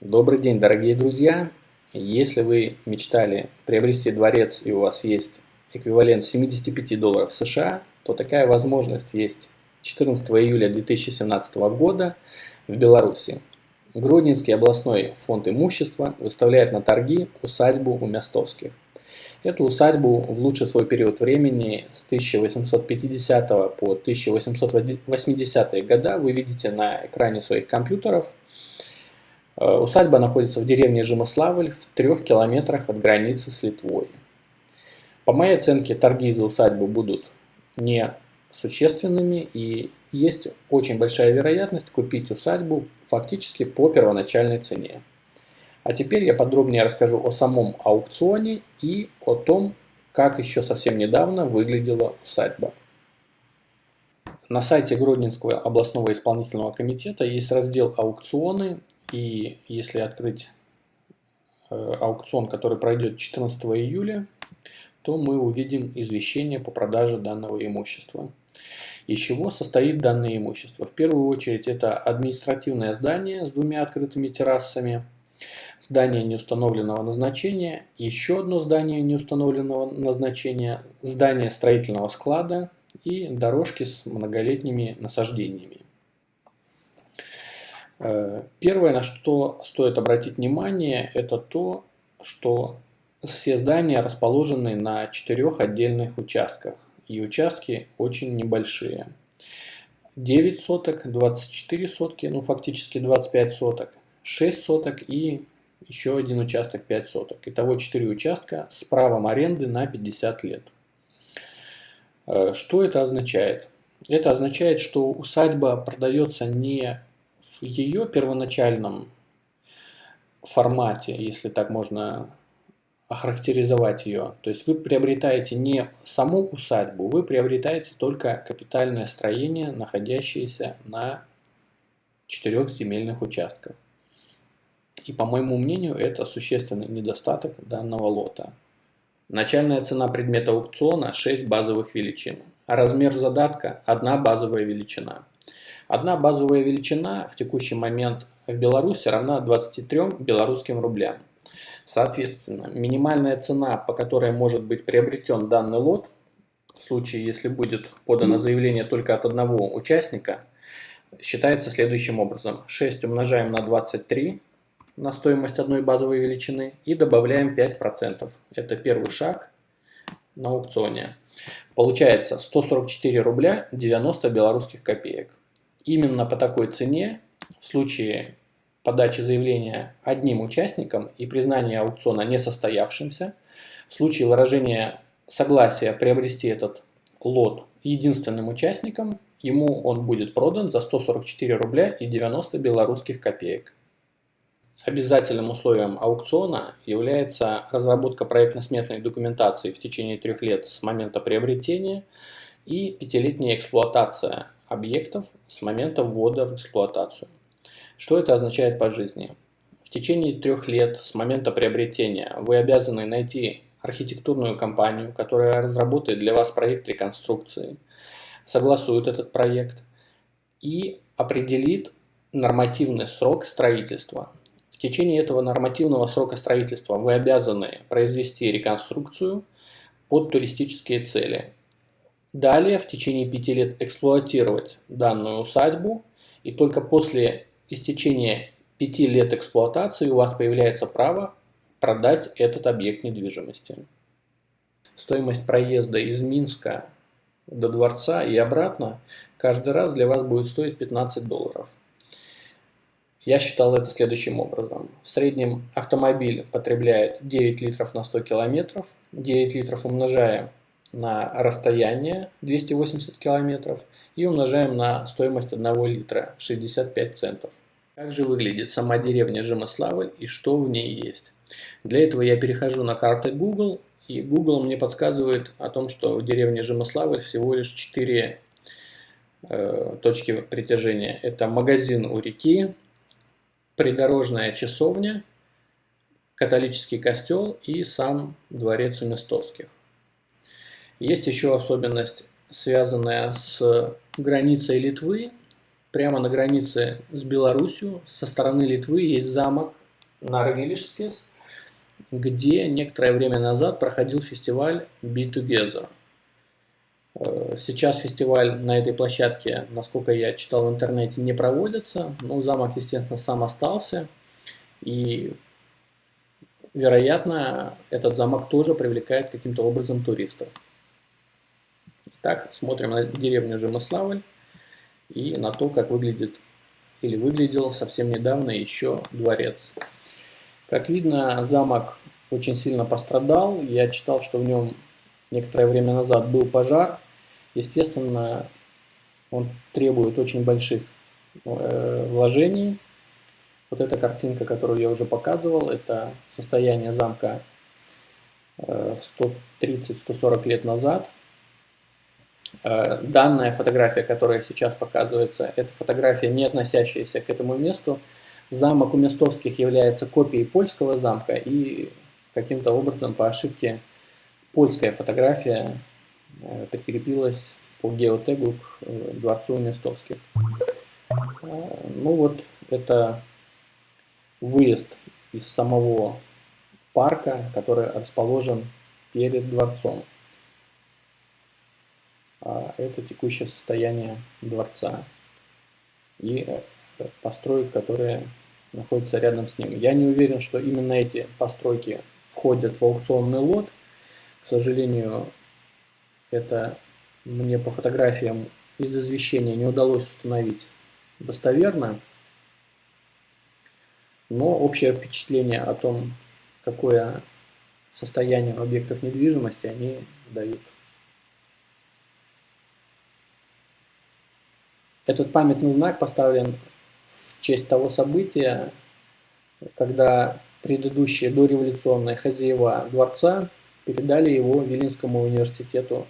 Добрый день, дорогие друзья! Если вы мечтали приобрести дворец и у вас есть эквивалент 75 долларов США, то такая возможность есть 14 июля 2017 года в Беларуси. Гродненский областной фонд имущества выставляет на торги усадьбу у Мястовских. Эту усадьбу в лучший свой период времени с 1850 по 1880 года вы видите на экране своих компьютеров – усадьба находится в деревне Жимославль в трех километрах от границы с Литвой. По моей оценке, торги за усадьбу будут не существенными и есть очень большая вероятность купить усадьбу фактически по первоначальной цене. А теперь я подробнее расскажу о самом аукционе и о том, как еще совсем недавно выглядела усадьба. На сайте Гродненского областного исполнительного комитета есть раздел «Аукционы», и если открыть э, аукцион, который пройдет 14 июля, то мы увидим извещение по продаже данного имущества. Из чего состоит данное имущество? В первую очередь это административное здание с двумя открытыми террасами, здание неустановленного назначения, еще одно здание неустановленного назначения, здание строительного склада и дорожки с многолетними насаждениями. Э, первое, на что стоит обратить внимание, это то, что все здания расположены на четырех отдельных участках, и участки очень небольшие. 9 соток, 24 сотки, ну фактически 25 соток, 6 соток и еще один участок 5 соток. Итого 4 участка с правом аренды на 50 лет. Э, что это означает? Это означает, что усадьба продается не в ее первоначальном формате, если так можно охарактеризовать ее. То есть вы приобретаете не саму усадьбу, вы приобретаете только капитальное строение, находящееся на четырех земельных участках. И по моему мнению, это существенный недостаток данного лота. Начальная цена предмета аукциона 6 базовых величин, а размер задатка – одна базовая величина – Одна базовая величина в текущий момент в Беларуси равна 23 белорусским рублям. Соответственно, минимальная цена, по которой может быть приобретен данный лот, в случае, если будет подано заявление только от одного участника, считается следующим образом. 6 умножаем на 23 на стоимость одной базовой величины и добавляем 5%. Это первый шаг на аукционе. Получается 144 рубля 90 белорусских копеек. Именно по такой цене в случае подачи заявления одним участником и признания аукциона несостоявшимся, в случае выражения согласия приобрести этот лот единственным участником, ему он будет продан за 144 рубля и 90 белорусских копеек. Обязательным условием аукциона является разработка проектно-сметной документации в течение трех лет с момента приобретения и пятилетняя эксплуатация объектов с момента ввода в эксплуатацию. Что это означает по жизни? В течение трех лет с момента приобретения вы обязаны найти архитектурную компанию, которая разработает для вас проект реконструкции, согласует этот проект и определит нормативный срок строительства. В течение этого нормативного срока строительства вы обязаны произвести реконструкцию под туристические цели. Далее в течение пяти лет эксплуатировать данную усадьбу, и только после истечения пяти лет эксплуатации у вас появляется право продать этот объект недвижимости. Стоимость проезда из Минска до дворца и обратно каждый раз для вас будет стоить 15 долларов. Я считал это следующим образом. В среднем автомобиль потребляет 9 литров на 100 километров. 9 литров умножаем на расстояние 280 километров и умножаем на стоимость 1 литра 65 центов. Как же выглядит сама деревня Жемославль и что в ней есть? Для этого я перехожу на карты Google и Google мне подсказывает о том, что в деревне Жемославль всего лишь 4 э, точки притяжения. Это магазин у реки, придорожная часовня, католический костел и сам дворец у Местовских. Есть еще особенность, связанная с границей Литвы. прямо на границе с Беларусью, со стороны Литвы есть замок Нарвилишскис, где некоторое время назад проходил фестиваль Be Together. Э, сейчас фестиваль на этой площадке, насколько я читал в интернете, не проводится. Но замок, естественно, сам остался. И, вероятно, этот замок тоже привлекает каким-то образом туристов. Итак, смотрим на деревню Жемыславль и на то, как выглядит или выглядел совсем недавно еще дворец. Как видно, замок очень сильно пострадал. Я читал, что в нем некоторое время назад был пожар. Естественно, он требует очень больших э, вложений. Вот эта картинка, которую я уже показывал, это состояние замка э, 130-140 лет назад. Э, данная фотография, которая сейчас показывается, это фотография, не относящаяся к этому месту. Замок у Местовских является копией польского замка, и каким-то образом по ошибке польская фотография э, прикрепилась по геотегу к э, дворцу Местовских. Ну вот, это выезд из самого парка, который расположен перед дворцом. А это текущее состояние дворца и э, построек, которые находятся рядом с ним. Я не уверен, что именно эти постройки входят в аукционный лот. К сожалению, это мне по фотографиям из извещения не удалось установить достоверно. Но общее впечатление о том, какое состояние объектов недвижимости они дают. Этот памятный знак поставлен в честь того события, когда предыдущие дореволюционные хозяева дворца передали его Виленскому университету.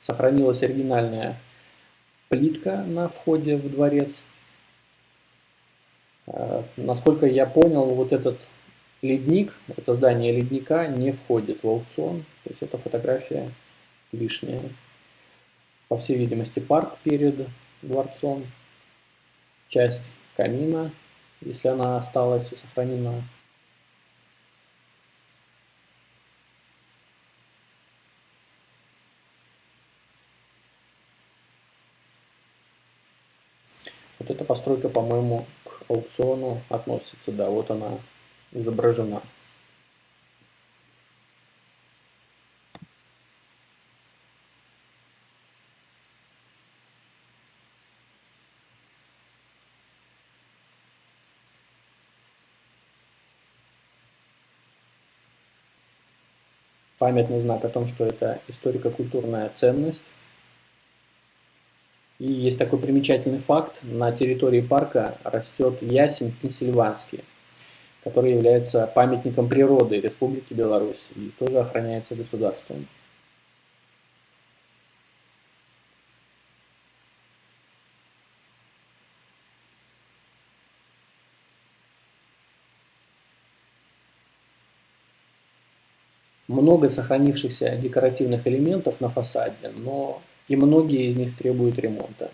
Сохранилась оригинальная плитка на входе в дворец. А, насколько я понял, вот этот ледник, это здание ледника не входит в аукцион, то есть эта фотография лишняя по всей видимости, парк перед дворцом, часть камина, если она осталась и сохранена. Вот эта постройка, по-моему, к аукциону относится, да, вот она изображена. Памятный знак о том, что это историко-культурная ценность. И есть такой примечательный факт, на территории парка растет ясень пенсильванский, который является памятником природы Республики Беларусь и тоже охраняется государством. Много сохранившихся декоративных элементов на фасаде, но и многие из них требуют ремонта.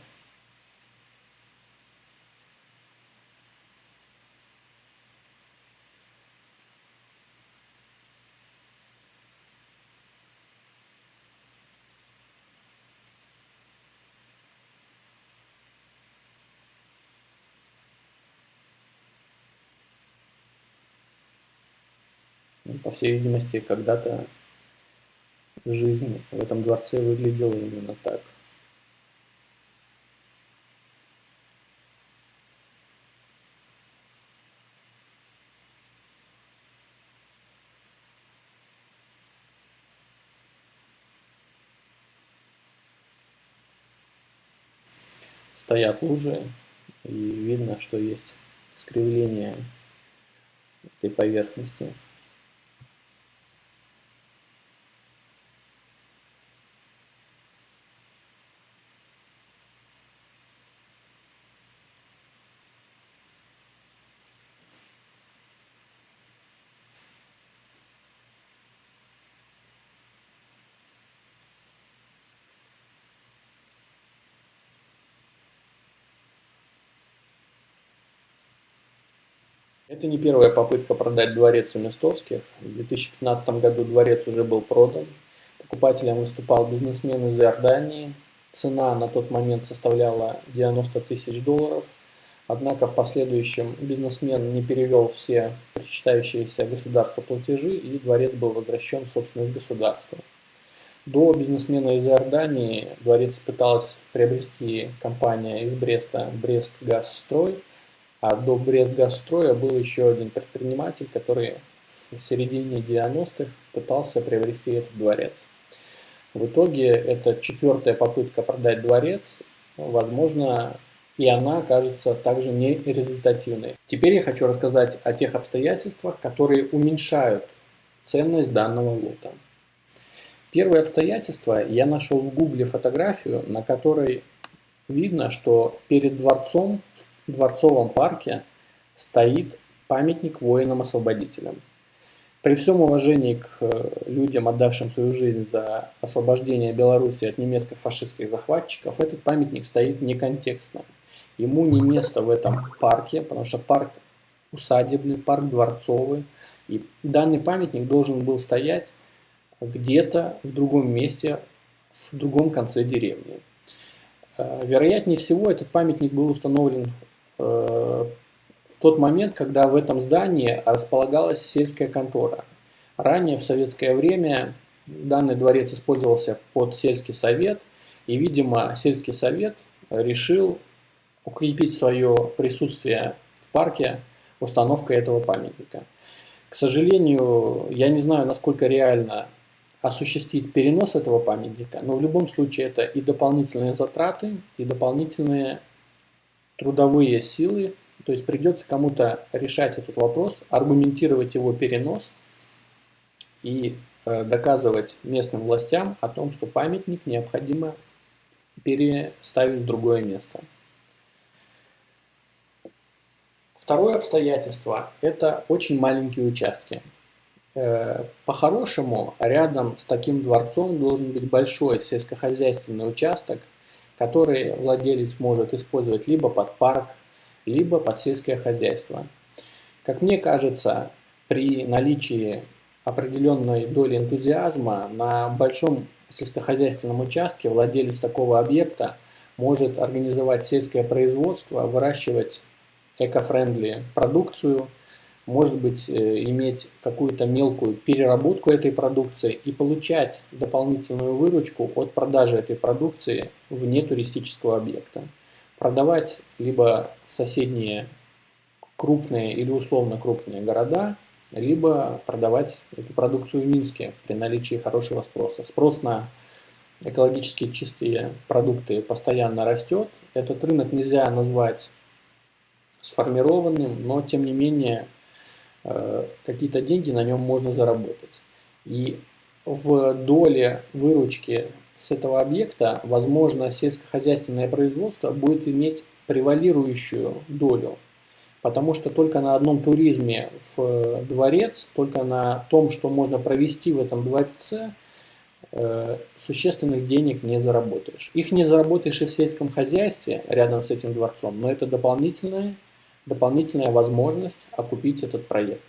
По всей видимости, когда-то жизнь в этом дворце выглядела именно так. Стоят лужи, и видно, что есть искривление этой поверхности. Это не первая попытка продать дворец у Местовских. В 2015 году дворец уже был продан. Покупателем выступал бизнесмен из Иордании. Цена на тот момент составляла 90 тысяч долларов. Однако в последующем бизнесмен не перевел все причитающиеся государству платежи и дворец был возвращен в собственность государства. До бизнесмена из Иордании дворец пыталась приобрести компания из Бреста Брест-Газстрой, а до Брест-Газстроя был еще один предприниматель, который в середине 90-х пытался приобрести этот дворец. В итоге это четвертая попытка продать дворец, возможно, и она окажется также нерезультативной. Теперь я хочу рассказать о тех обстоятельствах, которые уменьшают ценность данного лота. Первое обстоятельство, я нашел в гугле фотографию, на которой видно, что перед дворцом в дворцовом парке стоит памятник воинам-освободителям. При всем уважении к э, людям, отдавшим свою жизнь за освобождение Беларуси от немецких фашистских захватчиков, этот памятник стоит неконтекстно. Ему не место в этом парке, потому что парк усадебный, парк дворцовый. И данный памятник должен был стоять где-то в другом месте, в другом конце деревни. Э, вероятнее всего, этот памятник был установлен в тот момент, когда в этом здании располагалась сельская контора. Ранее, в советское время, данный дворец использовался под сельский совет, и, видимо, сельский совет решил укрепить свое присутствие в парке установкой этого памятника. К сожалению, я не знаю, насколько реально осуществить перенос этого памятника, но в любом случае это и дополнительные затраты, и дополнительные трудовые силы, то есть придется кому-то решать этот вопрос, аргументировать его перенос и э, доказывать местным властям о том, что памятник необходимо переставить в другое место. Второе обстоятельство – это очень маленькие участки. Э, по-хорошему, рядом с таким дворцом должен быть большой сельскохозяйственный участок, который владелец может использовать либо под парк, либо под сельское хозяйство. Как мне кажется, при наличии определенной доли энтузиазма на большом сельскохозяйственном участке владелец такого объекта может организовать сельское производство, выращивать эко-френдли продукцию – может быть, э, иметь какую-то мелкую переработку этой продукции и получать дополнительную выручку от продажи этой продукции вне туристического объекта. Продавать либо в соседние крупные или условно крупные города, либо продавать эту продукцию в Минске при наличии хорошего спроса. Спрос на экологически чистые продукты постоянно растет. Этот рынок нельзя назвать сформированным, но тем не менее какие-то деньги на нем можно заработать. И в доле выручки с этого объекта, возможно, сельскохозяйственное производство будет иметь превалирующую долю. Потому что только на одном туризме в дворец, только на том, что можно провести в этом дворце, э, существенных денег не заработаешь. Их не заработаешь и в сельском хозяйстве рядом с этим дворцом, но это дополнительная дополнительная возможность окупить этот проект.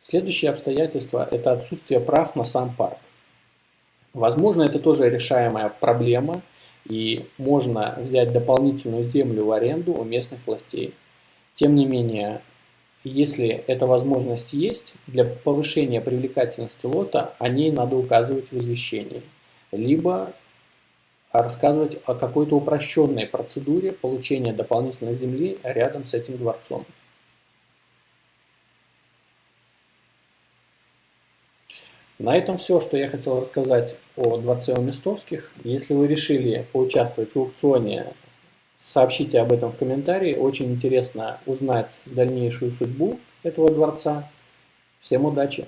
Следующее обстоятельство – это отсутствие прав на сам парк. Возможно, это тоже решаемая проблема, и можно взять дополнительную землю в аренду у местных властей. Тем не менее, если эта возможность есть, для повышения привлекательности лота о ней надо указывать в извещении. Либо рассказывать о какой-то упрощенной процедуре получения дополнительной земли рядом с этим дворцом. На этом все, что я хотел рассказать о дворце у Местовских. Если вы решили поучаствовать в аукционе, сообщите об этом в комментарии. Очень интересно узнать дальнейшую судьбу этого дворца. Всем удачи!